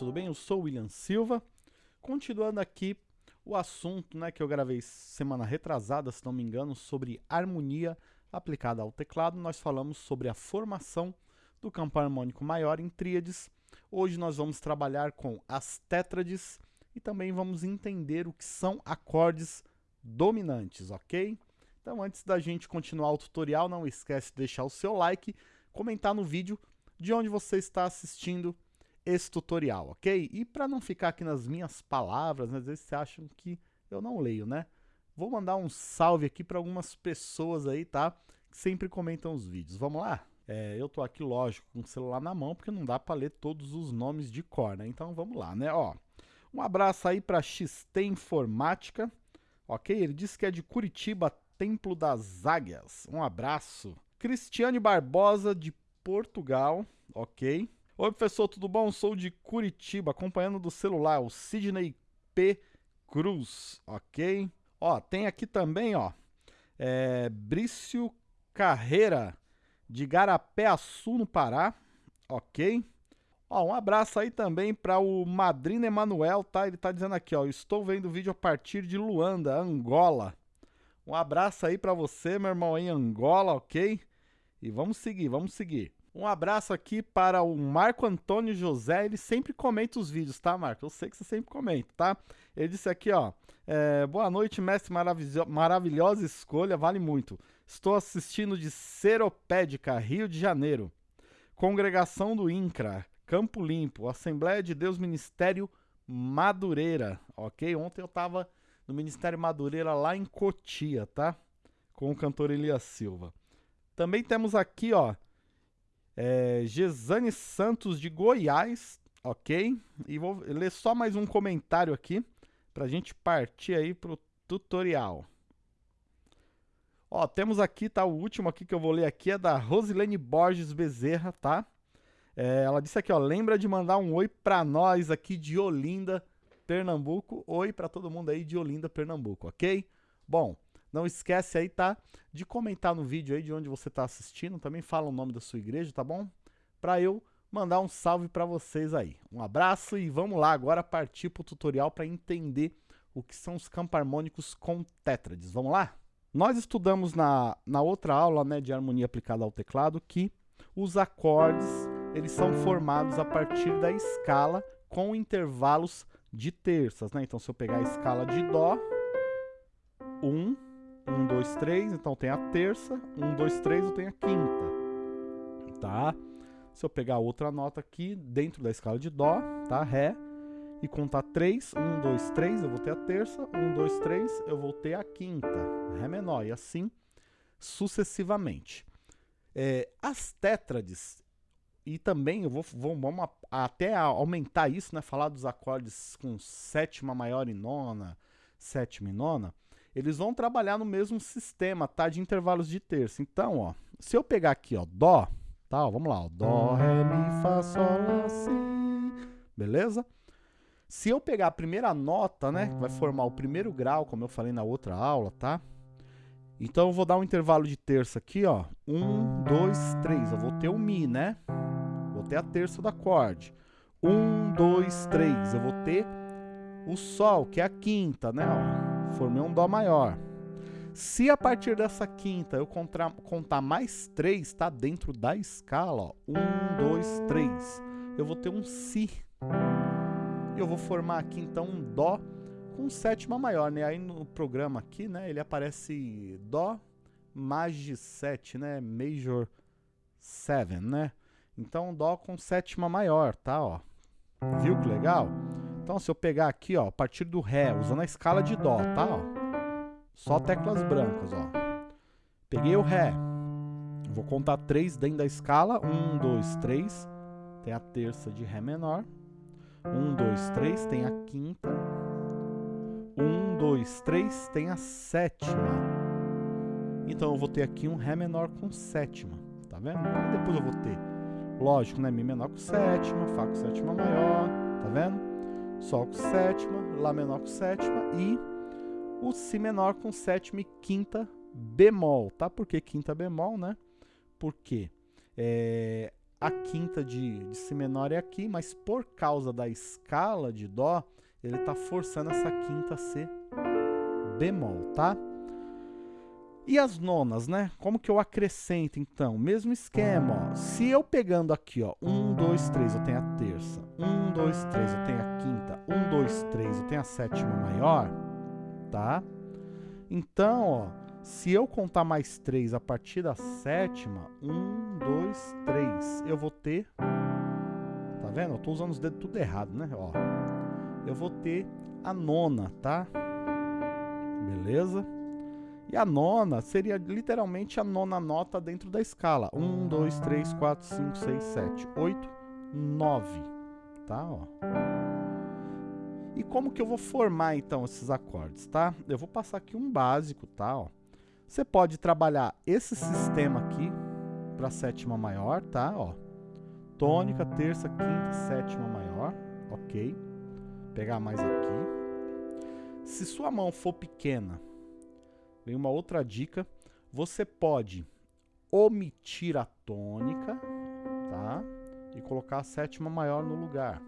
Tudo bem? Eu sou o William Silva. Continuando aqui o assunto né, que eu gravei semana retrasada, se não me engano, sobre harmonia aplicada ao teclado. Nós falamos sobre a formação do campo harmônico maior em tríades. Hoje nós vamos trabalhar com as tétrades e também vamos entender o que são acordes dominantes, ok? Então antes da gente continuar o tutorial, não esquece de deixar o seu like, comentar no vídeo de onde você está assistindo esse tutorial, ok? E para não ficar aqui nas minhas palavras, né, às vezes você acham que eu não leio, né? Vou mandar um salve aqui para algumas pessoas aí, tá? Que sempre comentam os vídeos. Vamos lá? É, eu tô aqui, lógico, com o celular na mão, porque não dá para ler todos os nomes de cor, né? Então vamos lá, né? Ó, um abraço aí para XT Informática, ok? Ele disse que é de Curitiba, Templo das Águias. Um abraço. Cristiane Barbosa, de Portugal, ok? Oi, professor, tudo bom? Sou de Curitiba, acompanhando do celular, o Sidney P. Cruz, ok? Ó, tem aqui também, ó, é, Brício Carreira, de Garapé-Açu, no Pará, ok? Ó, um abraço aí também para o Madrina Emanuel, tá? Ele tá dizendo aqui, ó, estou vendo o vídeo a partir de Luanda, Angola. Um abraço aí para você, meu irmão, em Angola, ok? E vamos seguir, vamos seguir. Um abraço aqui para o Marco Antônio José, ele sempre comenta os vídeos, tá, Marco? Eu sei que você sempre comenta, tá? Ele disse aqui, ó, é, boa noite, mestre maravilhosa escolha, vale muito. Estou assistindo de Seropédica, Rio de Janeiro. Congregação do INCRA, Campo Limpo, Assembleia de Deus Ministério Madureira, ok? Ontem eu tava no Ministério Madureira lá em Cotia, tá? Com o cantor Elias Silva. Também temos aqui, ó, é, Gesane Santos de Goiás, ok? E vou ler só mais um comentário aqui para a gente partir aí pro tutorial. Ó, temos aqui, tá? O último aqui que eu vou ler aqui é da Rosilene Borges Bezerra, tá? É, ela disse aqui, ó, lembra de mandar um oi para nós aqui de Olinda, Pernambuco. Oi para todo mundo aí de Olinda, Pernambuco, ok? Bom, não esquece aí, tá? De comentar no vídeo aí de onde você está assistindo. Também fala o nome da sua igreja, tá bom? Para eu mandar um salve para vocês aí. Um abraço e vamos lá agora partir para o tutorial para entender o que são os campos harmônicos com tétrades. Vamos lá? Nós estudamos na, na outra aula né, de harmonia aplicada ao teclado que os acordes eles são formados a partir da escala com intervalos de terças. Né? Então, se eu pegar a escala de Dó, 1, um, 1, 2, 3, então tem a terça, 1, 2, 3, eu tenho a quinta, tá? Se eu pegar outra nota aqui, dentro da escala de Dó, tá? Ré, e contar 3, 1, 2, 3, eu vou ter a terça, 1, 2, 3, eu vou ter a quinta, Ré menor, e assim sucessivamente. É, as tétrades, e também eu vou, vou vamos até aumentar isso, né? Falar dos acordes com sétima maior e nona, sétima e nona, eles vão trabalhar no mesmo sistema, tá? De intervalos de terça. Então, ó, se eu pegar aqui, ó, Dó, tá? Ó, vamos lá, ó, Dó, Ré, Mi, Fá, Sol, Lá, Si, beleza? Se eu pegar a primeira nota, né, que vai formar o primeiro grau, como eu falei na outra aula, tá? Então eu vou dar um intervalo de terça aqui, ó. Um, dois, três. Eu vou ter o Mi, né? Vou ter a terça do acorde. Um, dois, três. Eu vou ter o Sol, que é a quinta, né? Ó formei um Dó maior. Se a partir dessa quinta eu contar, mais três, tá dentro da escala, ó, um, dois, três, eu vou ter um Si. Eu vou formar aqui então um Dó com sétima maior, né? Aí no programa aqui, né, ele aparece Dó Maj 7, né? Major 7, né? Então Dó com sétima maior, tá, ó. Viu que legal? Então, se eu pegar aqui, ó, a partir do Ré, usando a escala de Dó, tá? Ó, só teclas brancas, ó. Peguei o Ré. Vou contar três dentro da escala. Um, dois, três. Tem a terça de Ré menor. Um, dois, três. Tem a quinta. Um, dois, três. Tem a sétima. Então, eu vou ter aqui um Ré menor com sétima. Tá vendo? E depois eu vou ter, lógico, né? Mi menor com sétima, Fá com sétima maior. Tá vendo? Sol com sétima, Lá menor com sétima e o Si menor com sétima e quinta bemol, tá? Por que quinta bemol, né? Porque é, a quinta de, de Si menor é aqui, mas por causa da escala de Dó, ele está forçando essa quinta a ser bemol, tá? E as nonas, né? Como que eu acrescento, então? Mesmo esquema, ó. Se eu pegando aqui, ó, 1, 2, 3, eu tenho a terça. 1, 2, 3, eu tenho a quinta. 1, 2, 3, eu tenho a sétima maior, tá? Então, ó, se eu contar mais 3 a partir da sétima, 1, 2, 3, eu vou ter... Tá vendo? Eu tô usando os dedos tudo errado, né? Ó, eu vou ter a nona, tá? Beleza? E a nona seria literalmente a nona nota dentro da escala. 1, 2, 3, 4, 5, 6, 7, 8, 9. Tá? Ó. E como que eu vou formar então esses acordes, tá? Eu vou passar aqui um básico, tá? Ó. Você pode trabalhar esse sistema aqui para sétima maior, tá? Ó. Tônica, terça, quinta, sétima maior, ok? Pegar mais aqui. Se sua mão for pequena, Vem uma outra dica. Você pode omitir a tônica, tá? E colocar a sétima maior no lugar.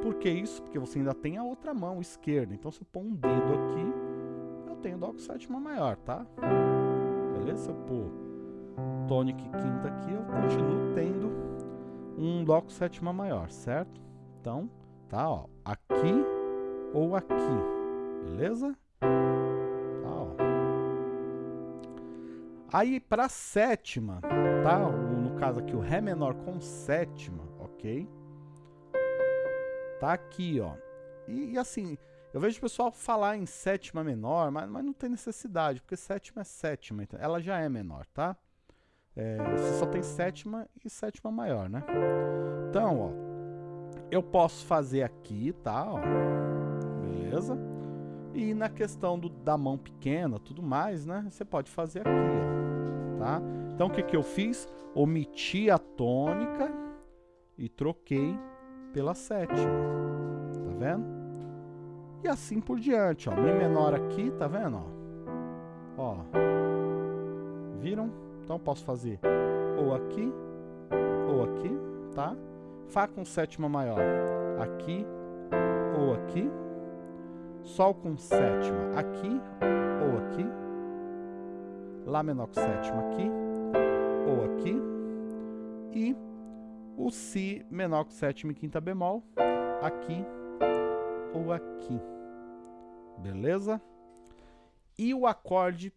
Por que isso? Porque você ainda tem a outra mão esquerda. Então, se eu pôr um dedo aqui, eu tenho dó com sétima maior, tá? Beleza? Se eu pôr tônica e quinta aqui, eu continuo tendo um dó com sétima maior, certo? Então, tá, ó, aqui ou aqui, beleza? Aí para sétima, tá? No caso aqui o Ré menor com sétima, ok? Tá aqui, ó. E, e, assim, eu vejo o pessoal falar em sétima menor, mas, mas não tem necessidade, porque sétima é sétima, então ela já é menor, tá? É, você só tem sétima e sétima maior, né? Então, ó, eu posso fazer aqui, tá? Ó, beleza? E na questão do, da mão pequena, tudo mais, né? Você pode fazer aqui, ó tá? Então o que, que eu fiz? Omiti a tônica e troquei pela sétima, tá vendo? E assim por diante, ó, Mi menor aqui, tá vendo? Ó, ó viram? Então posso fazer ou aqui, ou aqui, tá? Fá com sétima maior, aqui ou aqui, Sol com sétima aqui ou aqui, Lá menor com sétima aqui, ou aqui, e o Si menor com sétima e quinta bemol, aqui ou aqui. Beleza? E o acorde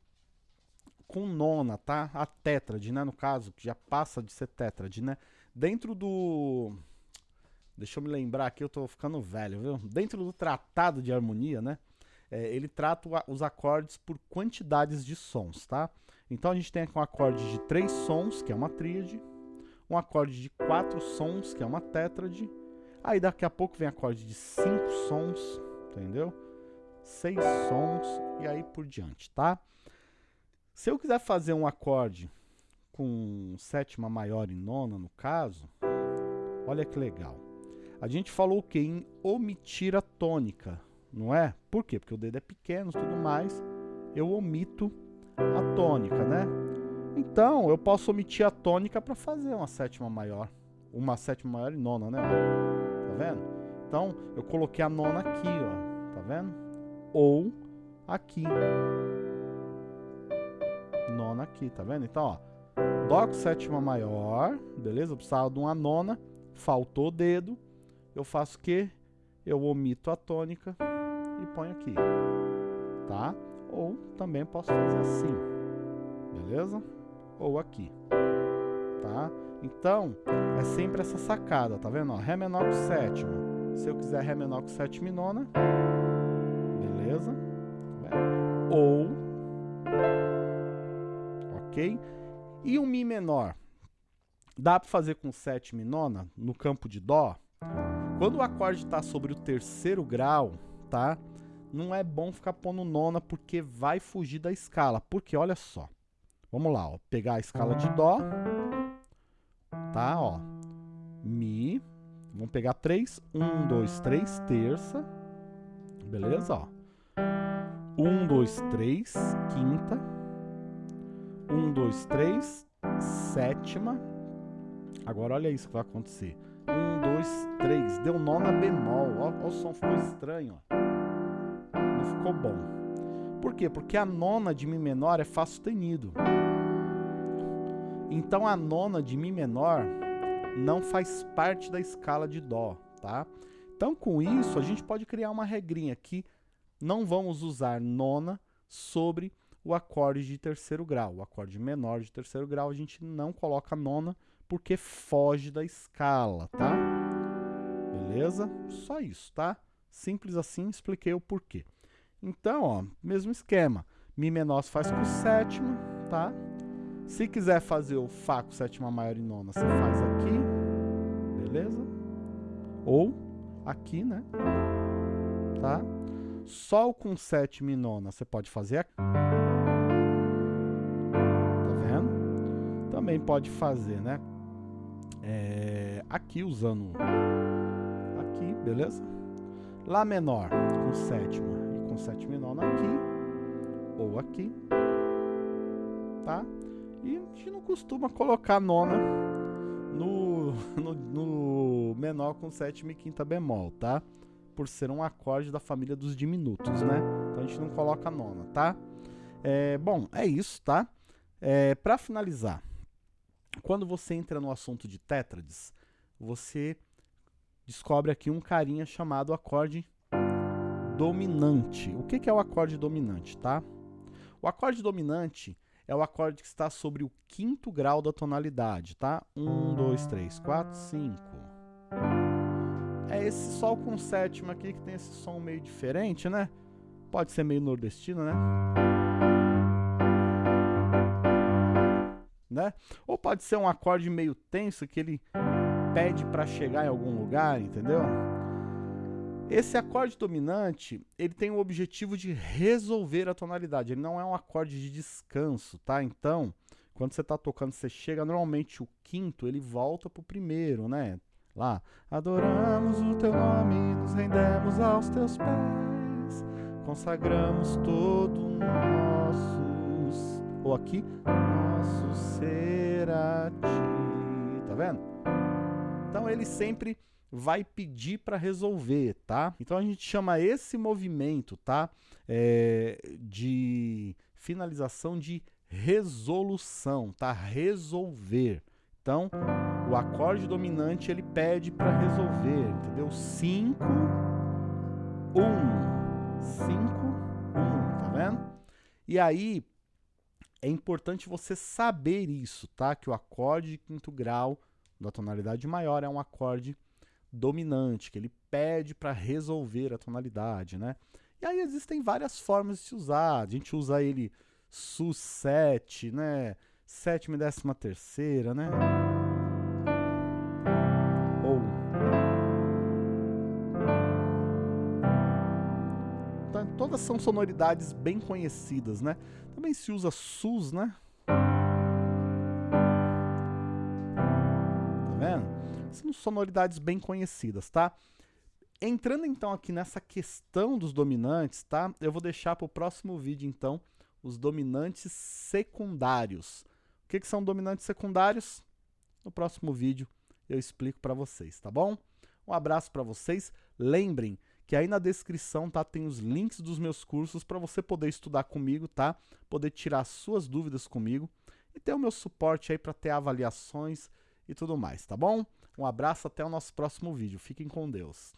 com nona, tá? A tétrade, né? No caso, que já passa de ser tétrade, né? Dentro do... Deixa eu me lembrar aqui, eu tô ficando velho, viu? Dentro do tratado de harmonia, né? É, ele trata os acordes por quantidades de sons, tá? Então a gente tem aqui um acorde de três sons, que é uma tríade, um acorde de quatro sons, que é uma tétrade, aí daqui a pouco vem acorde de cinco sons, entendeu? Seis sons e aí por diante, tá? Se eu quiser fazer um acorde com sétima maior e nona, no caso, olha que legal. A gente falou o que? Em omitir a tônica não é? Por quê? Porque o dedo é pequeno e tudo mais, eu omito a tônica, né? Então, eu posso omitir a tônica para fazer uma sétima maior. Uma sétima maior e nona, né? Tá vendo? Então, eu coloquei a nona aqui, ó. Tá vendo? Ou aqui. Nona aqui, tá vendo? Então, ó. Dó com sétima maior, beleza? Eu precisava de uma nona, faltou o dedo. Eu faço o quê? Eu omito a tônica e ponho aqui, tá? Ou também posso fazer assim, beleza? Ou aqui, tá? Então, é sempre essa sacada, tá vendo? Ó, Ré menor com sétima. Se eu quiser Ré menor com sétima e nona, beleza? Ou, ok? E o Mi menor? Dá para fazer com sétima e nona no campo de Dó? Quando o acorde está sobre o terceiro grau, tá? Não é bom ficar pondo nona porque vai fugir da escala. Porque, olha só. Vamos lá, ó. Pegar a escala de Dó. Tá, ó. Mi. Vamos pegar três. Um, dois, três, terça. Beleza, ó. Um, dois, três, quinta. Um, dois, três, sétima. Agora olha isso que vai acontecer. Um, dois, três. Deu nona bemol. Olha o som ficou estranho. Ó. Não ficou bom. Por quê? Porque a nona de Mi menor é Fá sustenido. Então a nona de Mi menor não faz parte da escala de Dó, tá? Então com isso a gente pode criar uma regrinha que não vamos usar nona sobre o acorde de terceiro grau. O acorde menor de terceiro grau a gente não coloca nona porque foge da escala, tá? Beleza? Só isso, tá? Simples assim, expliquei o porquê. Então, ó, mesmo esquema. Mi menor se faz com sétima, tá? Se quiser fazer o Fá com sétima maior e nona, você faz aqui, beleza? Ou aqui, né? Tá? Sol com sétima e nona, você pode fazer aqui. Tá vendo? Também pode fazer, né? é, aqui usando aqui, beleza? Lá menor com sétima e com sétima nona aqui, ou aqui, tá? E a gente não costuma colocar nona no, no, no menor com sétima e quinta bemol, tá? Por ser um acorde da família dos diminutos, né? Então a gente não coloca nona, tá? É, bom, é isso, tá? É, para finalizar, quando você entra no assunto de tétrades, você descobre aqui um carinha chamado acorde dominante. O que, é o acorde dominante, tá? O acorde dominante é o acorde que está sobre o quinto grau da tonalidade, tá? Um, dois, três, quatro, cinco. É esse sol com sétima aqui que tem esse som meio diferente, né? Pode ser meio nordestino, né? né? Ou pode ser um acorde meio tenso que ele pede para chegar em algum lugar, entendeu? Esse acorde dominante, ele tem o objetivo de resolver a tonalidade, ele não é um acorde de descanso, tá? Então, quando você está tocando, você chega, normalmente o quinto, ele volta pro primeiro, né? Lá, adoramos o teu nome, nos rendemos aos teus pés, consagramos todo nossos... Ou aqui, nosso ser a ti. Tá vendo? Então ele sempre vai pedir para resolver, tá? Então a gente chama esse movimento, tá? É, de finalização de resolução, tá? Resolver. Então, o acorde dominante ele pede para resolver, entendeu? 5 1 5 1, tá vendo? E aí é importante você saber isso, tá? Que o acorde de quinto grau da tonalidade maior é um acorde dominante, que ele pede para resolver a tonalidade, né? E aí existem várias formas de se usar. A gente usa ele sus7, né? Sétima e décima terceira, né? todas são sonoridades bem conhecidas, né? Também se usa sus, né? São sonoridades bem conhecidas, tá? Entrando então aqui nessa questão dos dominantes, tá? Eu vou deixar para o próximo vídeo, então, os dominantes secundários. O que, que são dominantes secundários? No próximo vídeo eu explico para vocês, tá bom? Um abraço para vocês. Lembrem que aí na descrição tá, tem os links dos meus cursos para você poder estudar comigo, tá? Poder tirar suas dúvidas comigo e ter o meu suporte aí para ter avaliações e tudo mais, tá bom? Um abraço, até o nosso próximo vídeo. Fiquem com Deus.